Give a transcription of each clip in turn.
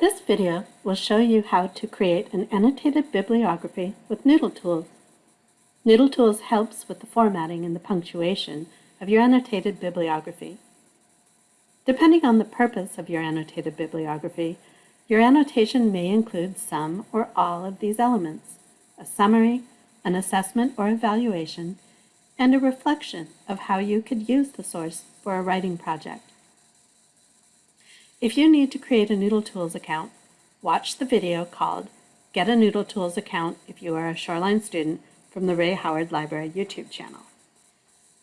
This video will show you how to create an annotated bibliography with Noodle Tools. Noodle Tools helps with the formatting and the punctuation of your annotated bibliography. Depending on the purpose of your annotated bibliography, your annotation may include some or all of these elements, a summary, an assessment or evaluation, and a reflection of how you could use the source for a writing project. If you need to create a Noodle Tools account, watch the video called Get a Noodle Tools Account if you are a Shoreline student from the Ray Howard Library YouTube channel.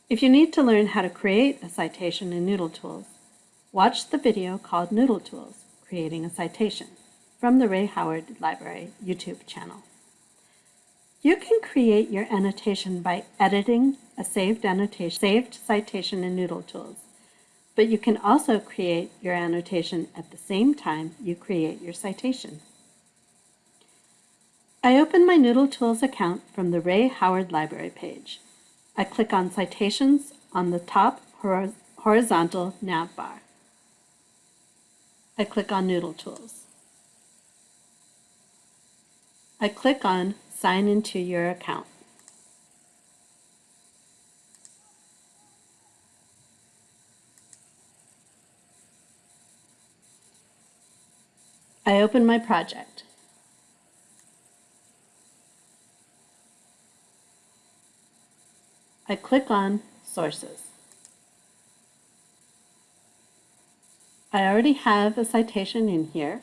If you need to learn how to create a citation in Noodle Tools, watch the video called Noodle Tools, Creating a Citation from the Ray Howard Library YouTube channel. You can create your annotation by editing a saved annotation, saved citation in Noodle Tools but you can also create your annotation at the same time you create your citation. I open my Noodle Tools account from the Ray Howard Library page. I click on Citations on the top horizontal nav bar. I click on Noodle Tools. I click on Sign into your account. I open my project. I click on Sources. I already have a citation in here,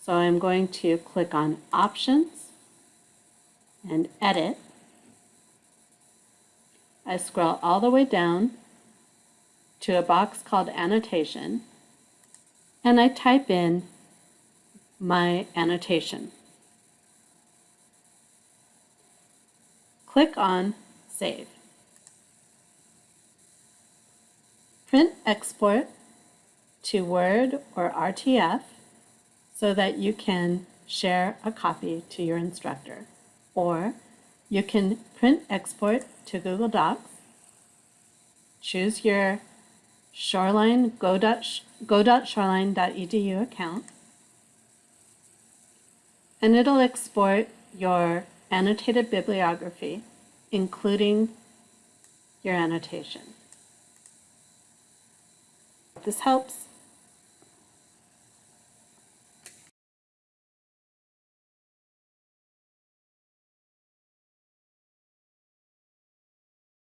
so I'm going to click on Options and Edit. I scroll all the way down to a box called Annotation, and I type in my annotation. Click on Save. Print export to Word or RTF so that you can share a copy to your instructor. Or you can print export to Google Docs, choose your Shoreline go dot go.shoreline.edu account, and it'll export your annotated bibliography, including your annotation. This helps,